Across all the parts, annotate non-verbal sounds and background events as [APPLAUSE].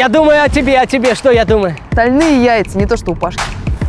Я думаю о тебе, о тебе. Что я думаю? Стальные яйца, не то что у Пашки.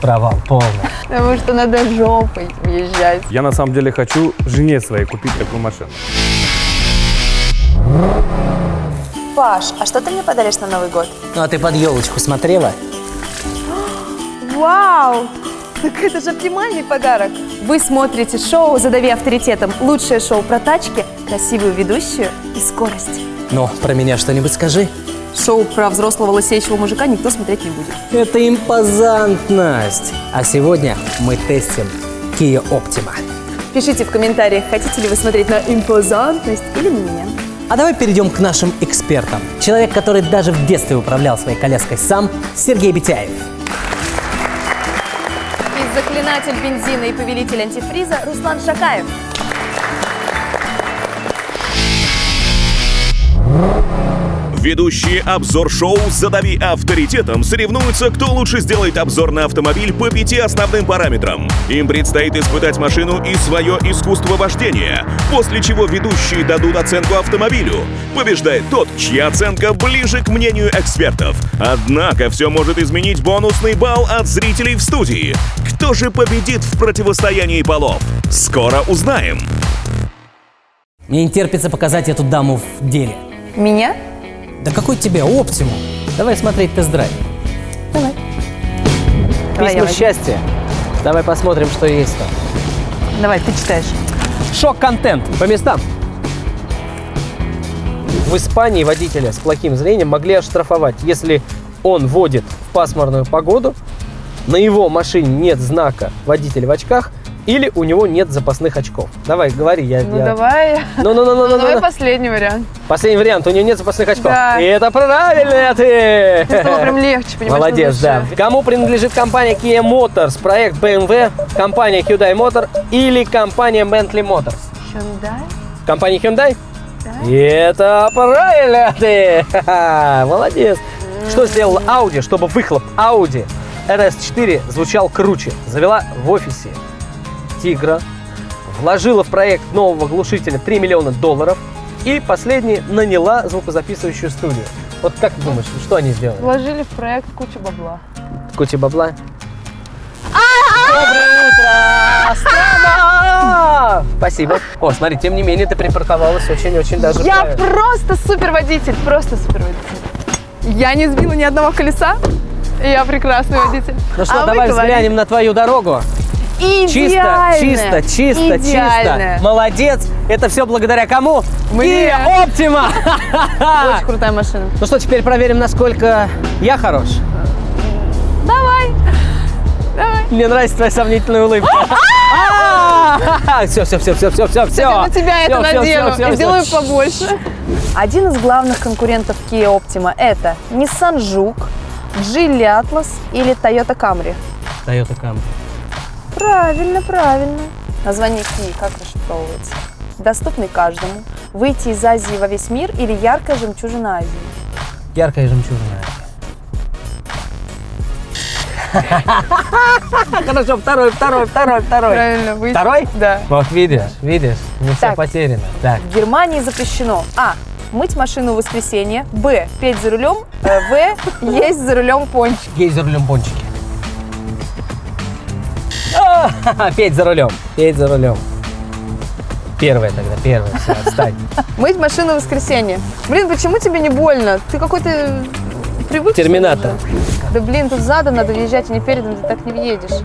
Провал полный. Потому что надо жопой въезжать. Я на самом деле хочу жене своей купить такую машину. Паш, а что ты мне подаришь на Новый год? Ну, а ты под елочку смотрела? Вау! Так это же оптимальный подарок. Вы смотрите шоу «Задави авторитетом». Лучшее шоу про тачки, красивую ведущую и скорость. Ну, про меня что-нибудь скажи. Шоу про взрослого лысеющего мужика никто смотреть не будет. Это импозантность. А сегодня мы тестим Kia Optima. Пишите в комментариях, хотите ли вы смотреть на импозантность или на меня. А давай перейдем к нашим экспертам. Человек, который даже в детстве управлял своей коляской сам, Сергей Битяев. И заклинатель бензина и повелитель антифриза Руслан Шакаев. Ведущие обзор-шоу «Задави авторитетом» соревнуются, кто лучше сделает обзор на автомобиль по пяти основным параметрам. Им предстоит испытать машину и свое искусство вождения, после чего ведущие дадут оценку автомобилю. Побеждает тот, чья оценка ближе к мнению экспертов. Однако все может изменить бонусный балл от зрителей в студии. Кто же победит в противостоянии полов? Скоро узнаем. Мне не терпится показать эту даму в деле. Меня? Да какой тебе оптимум? Давай смотреть тест-драйв. Давай, Письма возьму. счастья. Давай посмотрим, что есть там. Давай, ты читаешь. Шок-контент. По местам. В Испании водителя с плохим зрением могли оштрафовать, если он водит в пасмурную погоду, на его машине нет знака «водитель в очках» или у него нет запасных очков. Давай, говори, я... Ну я- давай. Ну, ну, ну, ну, ну, Давай ну. последний вариант. Последний вариант, у него нет запасных очков. Да. И это правильно ты! Стало прям легче, понимаешь? Молодец, да. Кому принадлежит компания Kia Motors, проект BMW, компания Hyundai Motor или компания Bentley Motors? Hyundai? Компания Hyundai? И это правильно ты! Ха-ха, [LAUGHS] Молодец. Что сделала Audi, чтобы выхлоп Audi RS4 звучал круче? Завела в офисе Тигра, вложила в проект нового глушителя 3 миллиона долларов и последний наняла звукозаписывающую студию. Вот как ты думаешь, что они сделали? Вложили в проект кучу бабла. Куча бабла. Доброе утро, страна! Спасибо. О, смотри, тем не менее, ты припарковалась очень-очень даже Я правильно. просто супер водитель, просто супер водитель. Я не сбила ни одного колеса. Я прекрасный водитель. Ну что, А давай говорите, взглянем на твою дорогу. Чисто, Идеальная, чисто, чисто, идеальная. чисто. Молодец. Это все благодаря кому? Мне. Kia [LAUGHS] Optima. Очень крутая машина. Ну что, теперь проверим, насколько я хорош. Давай. Давай. Мне нравится твоя сомнительная улыбка. Все, все, все, все, все, все, все. Я на тебя это надену и сделаю побольше. Один из главных конкурентов Kia Optima это Nissan Juke, Geely Atlas или Toyota Camry. Toyota Camry. Правильно, правильно. Название Kia как расшифровывается? Доступный каждому. Выйти из Азии во весь мир или яркая жемчужина Азии? Яркая жемчужина. [LAUGHS] Хорошо, второй, второй, второй, второй. Правильно, выйти. Второй? Да. Вот видишь, видишь, не все потеряно. Так. В Германии запрещено А. Мыть машину в воскресенье. Б. Петь за рулем. э, В. Есть за рулем пончик. Есть за рулем пончики. А, [LAUGHS] Петь за рулем, петь за рулем. Первая тогда, первая, все, отстань. [LAUGHS] Мыть машину в воскресенье. Блин, почему тебе не больно? Ты какой-то привык. Терминатор. Да блин, тут задом надо въезжать, а не передом, ты так не въедешь.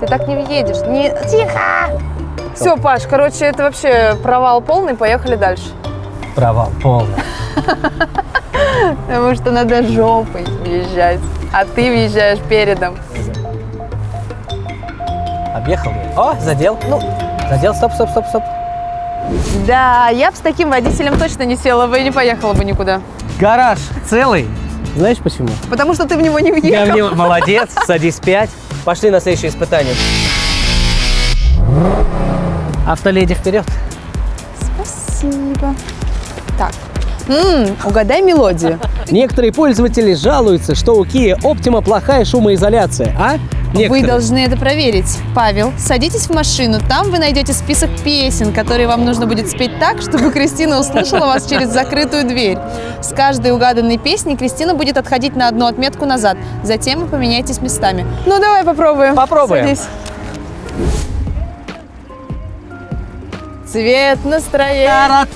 Ты так не въедешь. Не... Тихо! Все, Паш, короче, это вообще провал полный, поехали дальше. Провал полный. [LAUGHS] Потому что надо жопой въезжать, а ты въезжаешь передом. Объехал я. О, задел. Ну, задел, стоп, стоп, стоп, стоп. Да, я бы с таким водителем точно не села бы и не поехала бы никуда. Гараж целый. Знаешь почему? Потому что ты в него не Я въехал. мне [LAUGHS] молодец, садись пять. Пошли на следующее испытание. Автоледи вперед. Спасибо. Так. М, угадай мелодию. Некоторые пользователи жалуются, что у Kia Optima плохая шумоизоляция, а? Вы Некоторые. должны это проверить. Павел, садитесь в машину. Там вы найдете список песен, которые вам нужно будет спеть так, чтобы Кристина услышала вас через закрытую дверь. С каждой угаданной песней Кристина будет отходить на одну отметку назад. Затем вы поменяетесь местами. Ну, давай попробуем. Попробуем. Садись. Цвет настроения.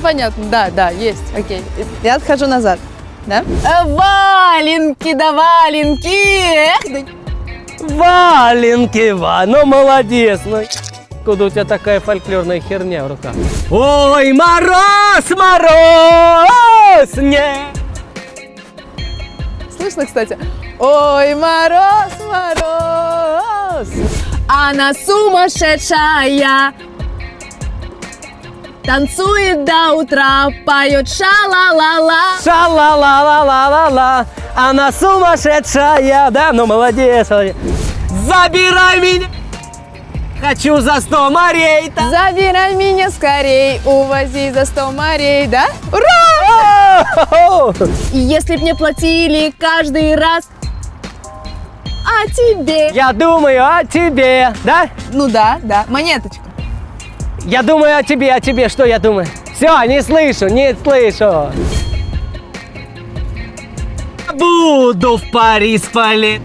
Понятно, да, да, есть, окей. Я отхожу назад, да? А, Валенки, да валенки! Валенки, Ва, ну молодец. Ну, куда у тебя такая фольклорная херня в руках? Ой, мороз, мороз, не. Слышно, кстати? Ой, мороз, мороз, она сумасшедшая. Танцует до утра, поет ша-ла-ла-ла. Ша-ла-ла-ла-ла-ла-ла, она сумасшедшая, да, ну молодец, молодец. Забирай меня, хочу за сто морей. там. Забирай меня скорей, увози за сто морей, да? Ура! И если б мне платили каждый раз, а тебе? Я думаю о тебе, да? Ну да, да, монеточка. Я думаю о тебе, о тебе, что я думаю? Все, не слышу, не слышу. Буду в Париж полет.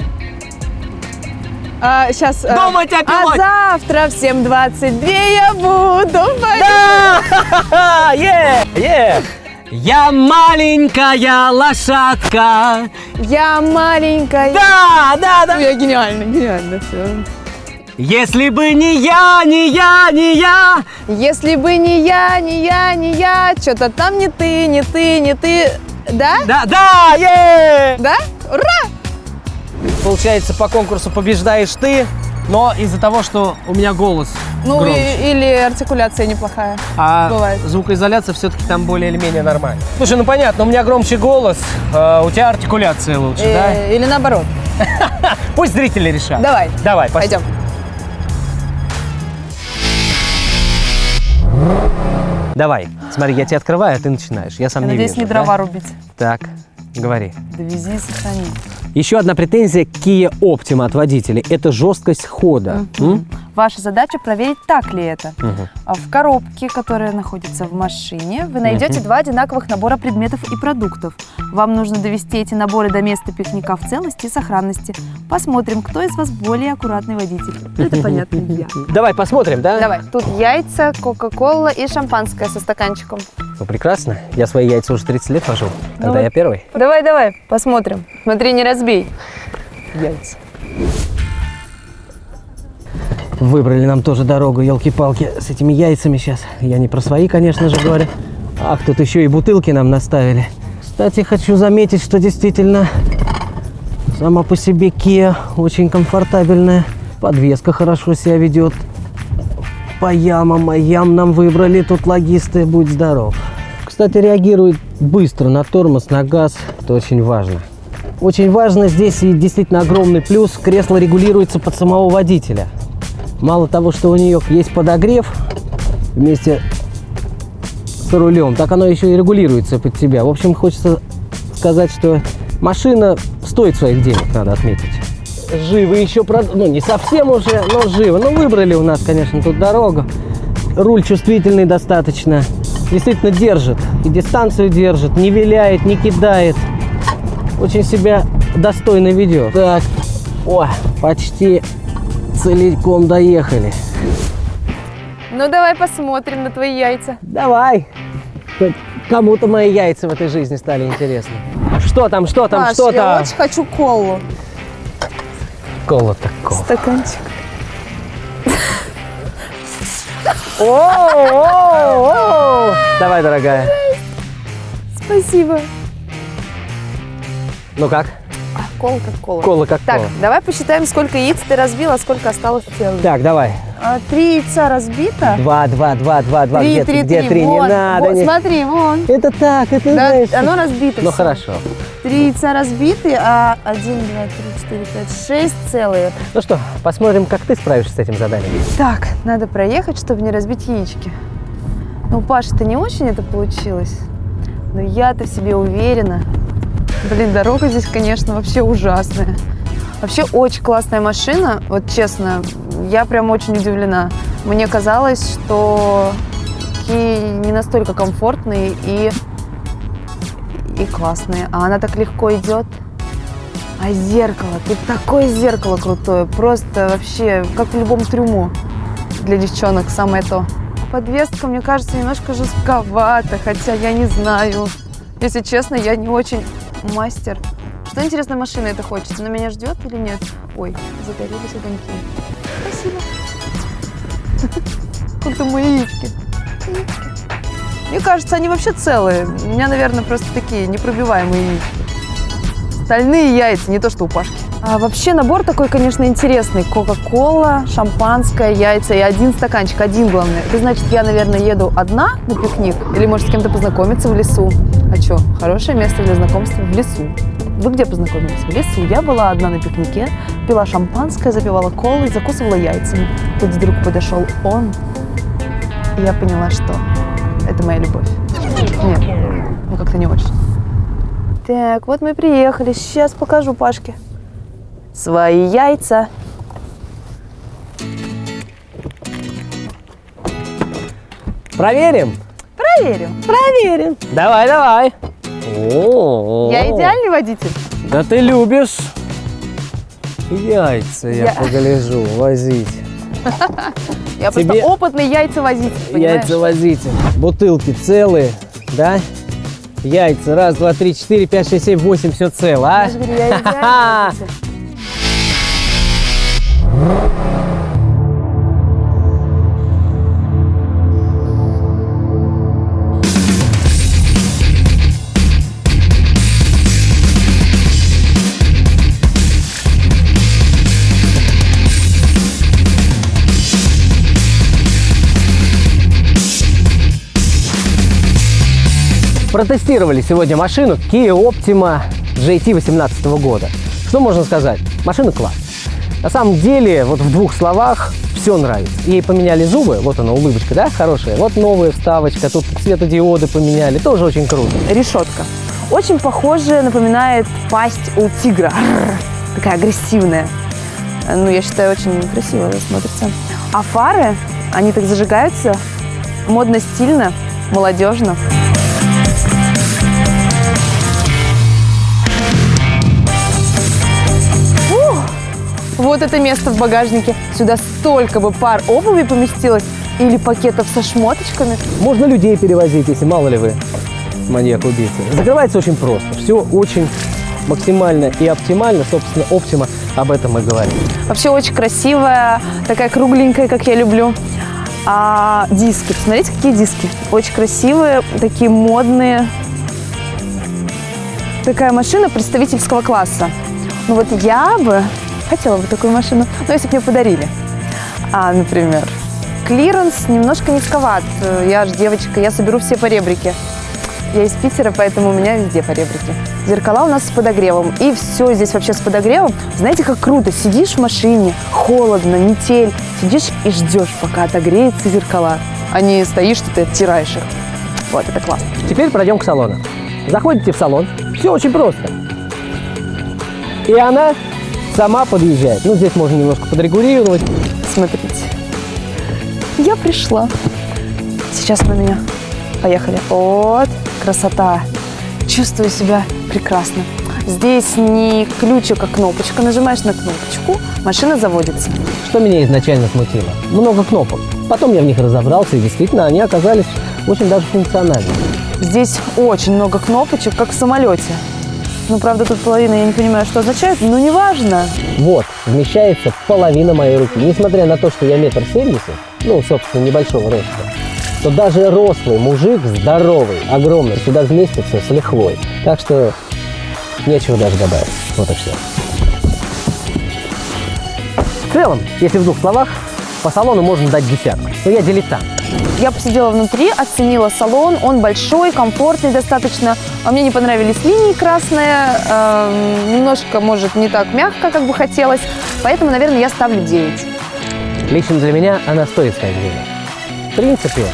А, сейчас. Думать о А пилоте. завтра в 7.22 я буду в Париже. Да! [LAUGHS] Е! Е! Я маленькая лошадка. Я маленькая. Да, да, Ну, да. Я гениально, гениально все. Если бы не я, не я, не я. Если бы не я, не я, не я, что-то там не ты, не ты, не ты. Да? Да, да, е! Да? Ура! Получается, по конкурсу побеждаешь ты, но из-за того, что у меня голос Ну громче. и- или артикуляция неплохая. А Бывает. звукоизоляция все-таки там более или менее нормально. Слушай, ну понятно, у меня громче голос, а у тебя артикуляция лучше, Э, Или наоборот. да? [LAUGHS] Пусть зрители решат. Давай. Давай. Пойдем. Давай. Смотри, я тебе открываю, а ты начинаешь. Я сам Я не надеюсь, вижу. не да? дрова рубить. Так, говори. Довези и сохрани. Еще одна претензия к Kia Optima от водителей – это жесткость хода. М? Ваша задача проверить, так ли это. А В коробке, которая находится в машине, вы найдете два одинаковых набора предметов и продуктов. Вам нужно довести эти наборы до места пикника в целости и сохранности. Посмотрим, кто из вас более аккуратный водитель. Это понятно, я. [LAUGHS] Давай посмотрим, да? Давай, тут яйца, кока-кола и шампанское со стаканчиком. Ну, прекрасно. Я свои яйца уже 30 лет вожу. Тогда вот. я первый. Давай, давай, посмотрим. Смотри, не разбей. Яйца. Выбрали нам тоже дорогу, елки-палки, с этими яйцами сейчас. Я не про свои, конечно же, говорю. Ах, тут еще и бутылки нам наставили. Кстати, хочу заметить, что действительно сама по себе Kia очень комфортабельная. Подвеска хорошо себя ведет. По ямам, а ям нам выбрали тут логисты, будь здоров. Кстати, реагирует быстро на тормоз, на газ. Это очень важно. Очень важно здесь и действительно огромный плюс. Кресло регулируется под самого водителя. Мало того, что у нее есть подогрев вместе с рулем, так оно еще и регулируется под тебя. В общем, хочется сказать, что машина стоит своих денег, надо отметить. Живы еще, ну не совсем уже, но живы. Ну выбрали у нас, конечно, тут дорогу. Руль чувствительный достаточно. Действительно держит. И дистанцию держит, не виляет, не кидает. Очень себя достойно ведет. Так, о, почти целиком доехали. Ну, давай посмотрим на твои яйца. Давай. Кому-то мои яйца в этой жизни стали интересны. Что там, что там, Паш, что я там? очень хочу колу. Кола такого. Стаканчик. О, Давай, дорогая. Спасибо. Ну как? А, кола как кола. Кола как Так, кола. давай посчитаем, сколько яиц ты разбил, а сколько осталось целых. Так, давай. А, три яйца разбито. Два, два, два, два, два. Три, где три, где три. три? Вот, Не надо. вот, не- Смотри, вон. Это так, это Да, знаешь. оно разбито. Ну всё. хорошо. Три яйца разбиты, а один, два, три, четыре, пять, шесть целые. Ну что, посмотрим, как ты справишься с этим заданием. Так, надо проехать, чтобы не разбить яички. Ну, Паша, это не очень это получилось. Но я-то в себе уверена. Блин, дорога здесь, конечно, вообще ужасная. Вообще очень классная машина, вот честно, я прям очень удивлена. Мне казалось, что такие не настолько комфортные и, и классные, а она так легко идет. А зеркало, тут такое зеркало крутое, просто вообще, как в любом трюму для девчонок, самое то. Подвеска, мне кажется, немножко жестковата, хотя я не знаю. Если честно, я не очень мастер. Что интересно, машина это хочется? Она меня ждет или нет? Ой, загорелись огоньки. Спасибо. [LAUGHS] Как-то мои яички. Яички. Мне кажется, они вообще целые. У меня, наверное, просто такие непробиваемые яички. Стальные яйца, не то что у Пашки. А вообще набор такой, конечно, интересный. Кока-кола, шампанское, яйца и один стаканчик, один главное. Это значит, я, наверное, еду одна на пикник или, может, с кем-то познакомиться в лесу. А что, хорошее место для знакомства в лесу. Вы где познакомились? В лесу. Я была одна на пикнике, пила шампанское, запивала колой, закусывала яйцами. Тут вдруг подошел он, и я поняла, что это моя любовь. Нет, ну как-то не очень. Так, вот мы приехали. Сейчас покажу Пашке свои яйца. Проверим? Проверим. Проверим. Давай, давай. О, Я идеальный водитель. Да ты любишь яйца, я, Я- погляжу, возить. [LAUGHS] Я Тебе- просто опытный яйцевозитель, понимаешь? Яйца возите. Бутылки целые, да? Яйца. Раз, два, три, четыре, пять, шесть, семь, восемь. Все цело, а? Я же говорю, я идеальный [LAUGHS] Протестировали сегодня машину Kia Optima GT 2018 года. Что можно сказать? Машина класс. На самом деле, вот в двух словах, все нравится. Ей поменяли зубы, вот она улыбочка, да, хорошая. Вот новая вставочка, тут светодиоды поменяли, тоже очень круто. Решетка. Очень похоже, напоминает пасть у тигра. Такая агрессивная. Ну, я считаю, очень красиво смотрится. А фары, они так зажигаются модно, стильно, молодежно. Вот это место в багажнике. Сюда столько бы пар обуви поместилось или пакетов со шмоточками. Можно людей перевозить, если мало ли вы маньяк-убийца. Закрывается очень просто. Все очень максимально и оптимально. Собственно, Optima об этом и говорит. Вообще очень красивая, такая кругленькая, как я люблю. А диски, посмотрите, какие диски. Очень красивые, такие модные. Такая машина представительского класса. Ну вот я бы хотела бы такую машину, но если бы мне подарили. А, например, клиренс немножко низковат. Я же девочка, я соберу все поребрики. Я из Питера, поэтому у меня везде поребрики. Зеркала у нас с подогревом. И все здесь вообще с подогревом. Знаете, как круто. Сидишь в машине, холодно, метель. Сидишь и ждешь, пока отогреются зеркала. А не стоишь, что ты оттираешь их. Вот, это классно. Теперь пройдем к салону. Заходите в салон. Все очень просто. И она сама подъезжает. Ну, здесь можно немножко подрегулировать. Смотрите. Я пришла. Сейчас на меня. Поехали. Вот, красота. Чувствую себя прекрасно. Здесь не ключик, а кнопочка. Нажимаешь на кнопочку, машина заводится. Что меня изначально смутило? Много кнопок. Потом я в них разобрался, и действительно они оказались очень даже функциональными. Здесь очень много кнопочек, как в самолете. Ну, правда, тут половина, я не понимаю, что означает, но неважно. Вот, вмещается половина моей руки. Несмотря на то, что я метр семьдесят, ну, собственно, небольшого роста, то даже рослый мужик, здоровый, огромный, сюда вместится с лихвой. Так что нечего даже добавить. Вот и все. В целом, если в двух словах, по салону можно дать десятку. Но я дилетант. Я посидела внутри, оценила салон, он большой, комфортный достаточно. А мне не понравились линии красные, эм, немножко, может, не так мягко, как бы хотелось. Поэтому, наверное, я ставлю 9. Лично для меня она стоит сказать денег. В принципе,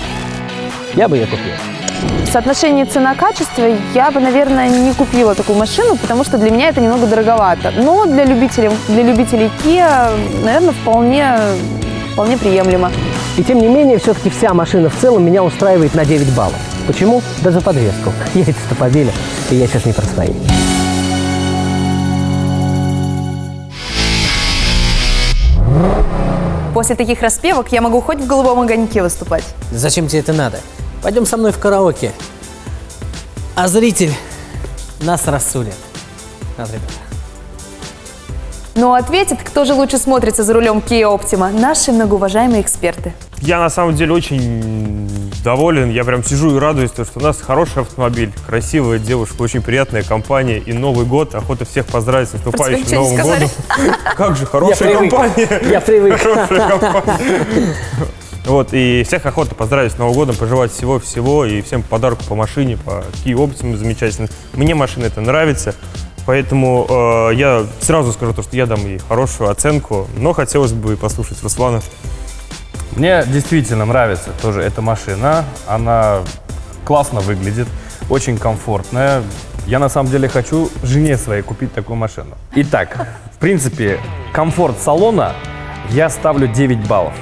я бы ее купил. В соотношении цена-качество я бы, наверное, не купила такую машину, потому что для меня это немного дороговато. Но для любителей, для любителей Kia, наверное, вполне, вполне приемлемо. И тем не менее, все-таки вся машина в целом меня устраивает на 9 баллов. Почему? Да за подвеску. [LAUGHS] Яйца-то побили, и я сейчас не про свои. После таких распевок я могу хоть в голубом огоньке выступать. Зачем тебе это надо? Пойдем со мной в караоке. А зритель нас рассудит. Нас, ребята. Но ответит, кто же лучше смотрится за рулем Kia Optima, наши многоуважаемые эксперты. Я на самом деле очень доволен. Я прям сижу и радуюсь, то, что у нас хороший автомобиль, красивая девушка, очень приятная компания. И Новый год. Охота всех поздравить с наступающим не Новым годом. [LAUGHS] Как же, хорошая компания. Я привык. [LAUGHS] Хорошая [LAUGHS] компания. Вот, и всех охота поздравить с Новым годом, пожелать всего-всего и всем подарку по машине, по Kia Optima замечательно. Мне машина это нравится, поэтому э, я сразу скажу то, что я дам ей хорошую оценку, но хотелось бы послушать Руслана. Мне действительно нравится тоже эта машина. Она классно выглядит, очень комфортная. Я на самом деле хочу жене своей купить такую машину. Итак, в принципе, комфорт салона я ставлю 9 баллов.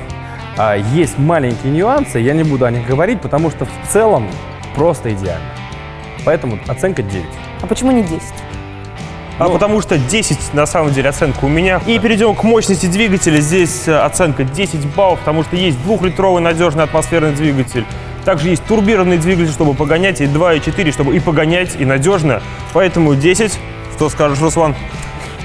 А есть маленькие нюансы, я не буду о них говорить, потому что в целом просто идеально. Поэтому оценка 9. А почему не 10? А потому что 10 на самом деле оценка у меня. И перейдем к мощности двигателя. Здесь э, оценка 10 баллов, потому что есть двухлитровый надежный атмосферный двигатель. Также есть турбированный двигатель, чтобы погонять, и 2,4, чтобы и погонять, и надежно. Поэтому 10. Что скажешь, Руслан?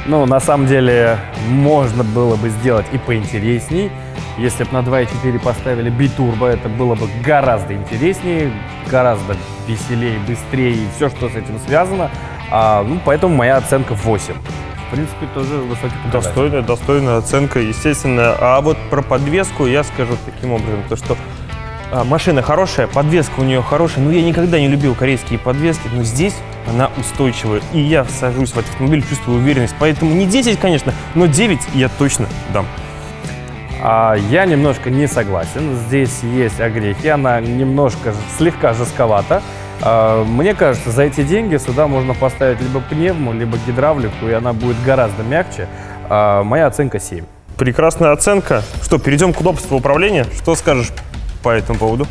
Ну, на самом деле, можно было бы сделать и поинтересней. Если бы на 2.4 поставили битурбо, это было бы гораздо интереснее, гораздо веселее, быстрее и все, что с этим связано. А, ну, поэтому моя оценка 8. В принципе, тоже высокий показатель. Достойная, достойная оценка, естественно. А вот про подвеску я скажу таким образом, то что а, машина хорошая, подвеска у нее хорошая, но я никогда не любил корейские подвески, но здесь она устойчивая. И я сажусь в этот автомобиль, чувствую уверенность. Поэтому не 10, конечно, но 9 я точно дам. А я немножко не согласен. Здесь есть огрехи, она немножко слегка жестковата. А, Мне кажется, за эти деньги сюда можно поставить либо пневму, либо гидравлику, и она будет гораздо мягче. А, Моя оценка 7. Прекрасная оценка. Что, перейдем к удобству управления? Что скажешь по этому поводу?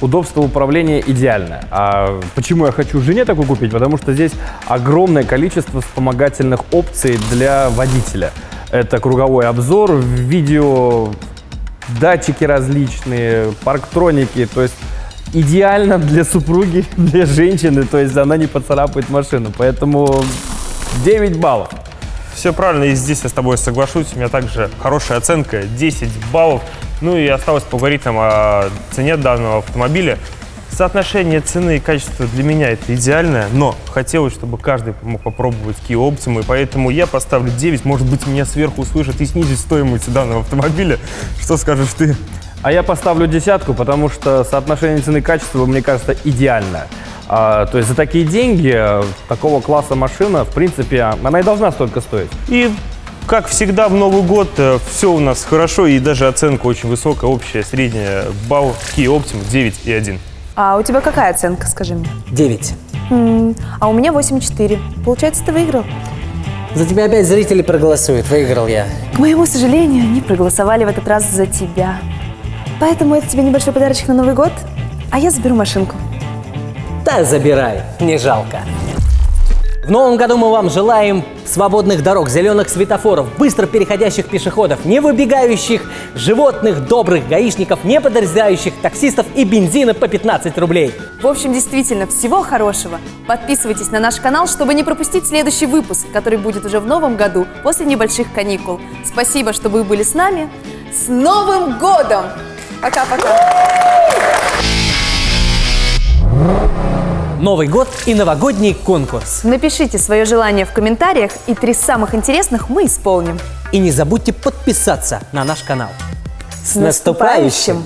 Удобство управления идеальное. А почему я хочу жене такую купить? Потому что здесь огромное количество вспомогательных опций для водителя. Это круговой обзор, видео, датчики различные, парктроники, то есть идеально для супруги, для женщины, то есть она не поцарапает машину. Поэтому 9 баллов. Все правильно, и здесь я с тобой соглашусь. У меня также хорошая оценка, 10 баллов. Ну и осталось поговорить там о цене данного автомобиля. Соотношение цены и качества для меня это идеальное, но хотелось, чтобы каждый мог попробовать Kia Optima, и поэтому я поставлю 9. Может быть, меня сверху услышат и снизить стоимость данного автомобиля. Что скажешь ты? А я поставлю десятку, потому что соотношение цены и качества, мне кажется, идеальное. А, то есть за такие деньги э, такого класса машина, в принципе, она и должна столько стоить. И, как всегда, в Новый год все у нас хорошо, и даже оценка очень высокая, общая, средняя, балл Kia Optima 9,1. А у тебя какая оценка, скажи мне? 9. М, А у меня 8,4. Получается, ты выиграл. За тебя опять зрители проголосуют. Выиграл я. К моему сожалению, они проголосовали в этот раз за тебя. Поэтому это тебе небольшой подарочек на Новый год, а я заберу машинку. Да забирай, не жалко. В новом году мы вам желаем свободных дорог, зеленых светофоров, быстро переходящих пешеходов, не выбегающих животных, добрых гаишников, не подрезающих таксистов и бензина по 15 рублей. В общем, действительно, всего хорошего. Подписывайтесь на наш канал, чтобы не пропустить следующий выпуск, который будет уже в новом году, после небольших каникул. Спасибо, что вы были с нами. С Новым годом! Пока-пока! Новый год и новогодний конкурс. Напишите свое желание в комментариях, и три самых интересных мы исполним. И не забудьте подписаться на наш канал. С наступающим!